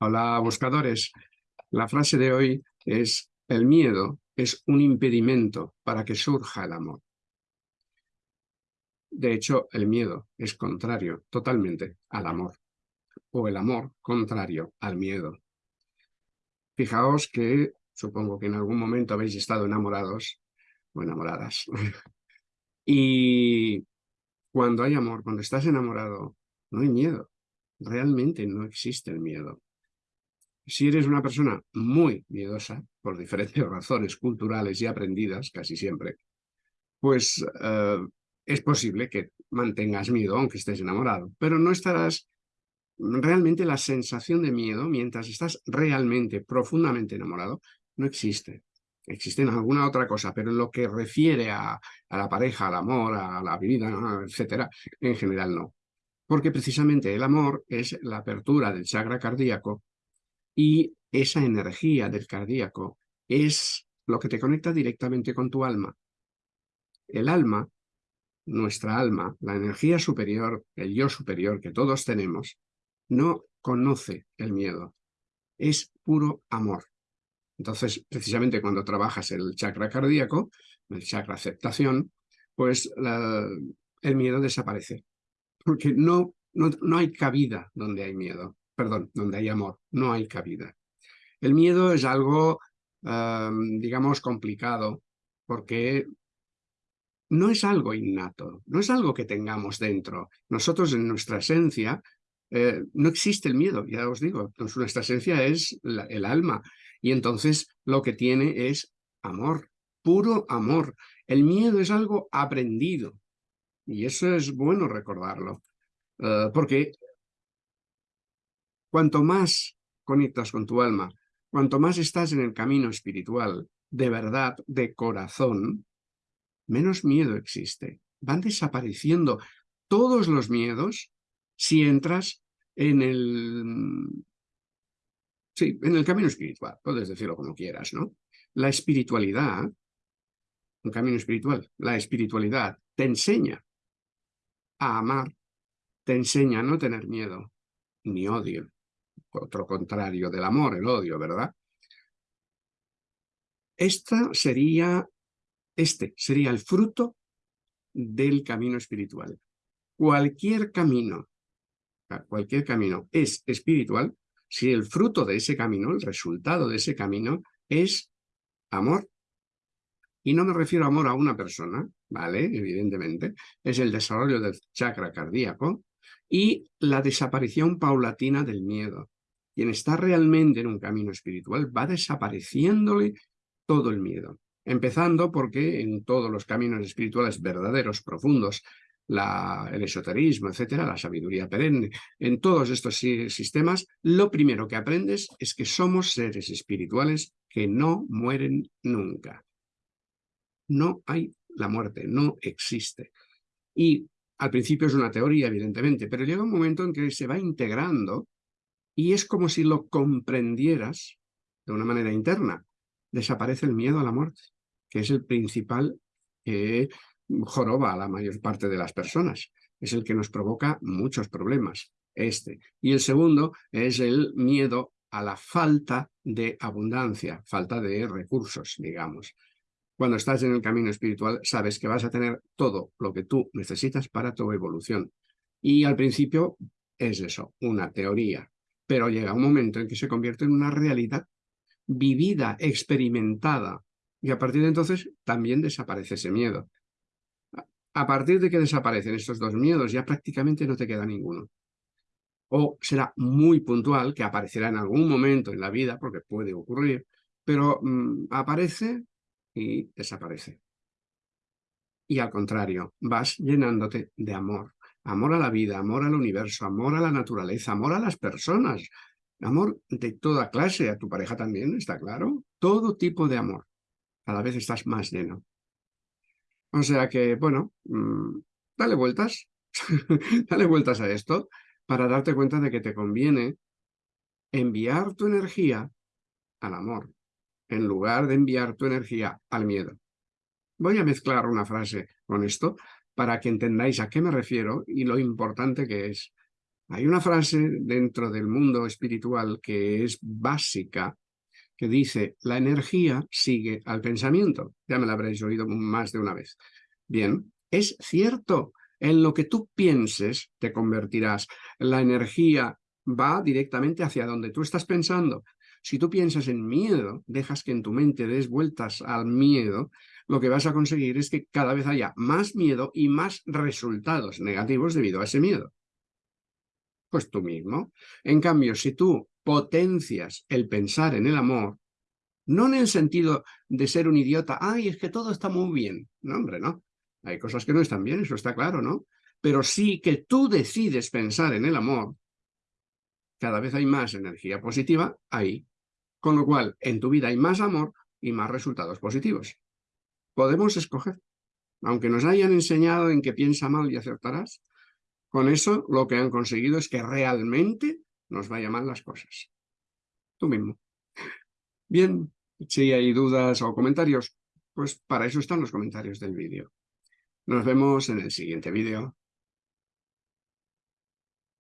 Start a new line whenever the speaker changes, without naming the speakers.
Hola, buscadores. La frase de hoy es, el miedo es un impedimento para que surja el amor. De hecho, el miedo es contrario totalmente al amor, o el amor contrario al miedo. Fijaos que, supongo que en algún momento habéis estado enamorados o enamoradas. y cuando hay amor, cuando estás enamorado, no hay miedo. Realmente no existe el miedo. Si eres una persona muy miedosa, por diferentes razones culturales y aprendidas, casi siempre, pues eh, es posible que mantengas miedo aunque estés enamorado, pero no estarás realmente la sensación de miedo mientras estás realmente, profundamente enamorado, no existe. Existe en alguna otra cosa, pero en lo que refiere a, la pareja, al amor, a la vida, etcétera, en general no. Porque precisamente el amor es la apertura del chakra cardíaco y esa energía del cardíaco es lo que te conecta directamente con tu alma. El alma, nuestra alma, la energía superior, el yo superior que todos tenemos, no conoce el miedo. Es puro amor. Entonces, precisamente cuando trabajas el chakra cardíaco, el chakra aceptación, pues el miedo desaparece. Porque no, no, no hay cabida donde hay miedo perdón, donde hay amor, no hay cabida. El miedo es algo, digamos, complicado, porque no es algo innato, no es algo que tengamos dentro. Nosotros en nuestra esencia eh, no existe el miedo, ya os digo, nuestra esencia es el alma y entonces lo que tiene es amor, puro amor. El miedo es algo aprendido y eso es bueno recordarlo, eh, porque Cuanto más conectas con tu alma, cuanto más estás en el camino espiritual, de verdad, de corazón, menos miedo existe. Van desapareciendo todos los miedos si entras en el... Sí, en el camino espiritual, puedes decirlo como quieras, ¿no? La espiritualidad, un camino espiritual, la espiritualidad te enseña a amar, te enseña a no tener miedo ni odio, otro contrario del amor, el odio, ¿verdad? Esta sería, este sería el fruto del camino espiritual. Cualquier camino, cualquier camino es espiritual si el fruto de ese camino, el resultado de ese camino es amor. Y no me refiero a amor a una persona, ¿vale? Evidentemente, es el desarrollo del chakra cardíaco y la desaparición paulatina del miedo quien está realmente en un camino espiritual va desapareciéndole todo el miedo. Empezando porque en todos los caminos espirituales verdaderos, profundos, el esoterismo, etcétera, la sabiduría perenne, en todos estos sistemas, lo primero que aprendes es que somos seres espirituales que no mueren nunca. No hay la muerte, no existe. Y al principio es una teoría, evidentemente, pero llega un momento en que se va integrando y es como si lo comprendieras de una manera interna. Desaparece el miedo a la muerte, que es el principal que joroba a la mayor parte de las personas. Es el que nos provoca muchos problemas, este. Y el segundo es el miedo a la falta de abundancia, falta de recursos, digamos. Cuando estás en el camino espiritual, sabes que vas a tener todo lo que tú necesitas para tu evolución. Y al principio es eso, una teoría, pero llega un momento en que se convierte en una realidad vivida, experimentada, y a partir de entonces también desaparece ese miedo. A partir de que desaparecen estos dos miedos, ya prácticamente no te queda ninguno. O será muy puntual, que aparecerá en algún momento en la vida, porque puede ocurrir, pero mm, aparece y desaparece. Y al contrario, vas llenándote de amor, amor a la vida, amor al universo, amor a la naturaleza, amor a las personas, amor de toda clase, a tu pareja también, ¿está claro? Todo tipo de amor. Cada vez estás más lleno. O sea que, bueno, mm, dale vueltas, dale vueltas a esto para darte cuenta de que te conviene enviar tu energía al amor, en lugar de enviar tu energía al miedo. Voy a mezclar una frase con esto para que entendáis a qué me refiero y lo importante que es. Hay una frase dentro del mundo espiritual que es básica, que dice, la energía sigue al pensamiento. Ya me la habréis oído más de una vez. Bien, es cierto, en lo que tú pienses te convertirás. La energía va directamente hacia donde tú estás pensando. Si tú piensas en miedo, dejas que en tu mente des vueltas al miedo, lo que vas a conseguir es que cada vez haya más miedo y más resultados negativos debido a ese miedo. Pues tú mismo. En cambio, si tú potencias el pensar en el amor, no en el sentido de ser un idiota, ay, es que todo está muy bien. No, hombre, no. Hay cosas que no están bien, eso está claro, ¿no? Pero sí que tú decides pensar en el amor, cada vez hay más energía positiva ahí. Con lo cual, en tu vida hay más amor y más resultados positivos. Podemos escoger. Aunque nos hayan enseñado en que piensa mal y acertarás, con eso lo que han conseguido es que realmente nos vayan mal las cosas. Tú mismo. Bien, si hay dudas o comentarios, pues para eso están los comentarios del vídeo. Nos vemos en el siguiente vídeo.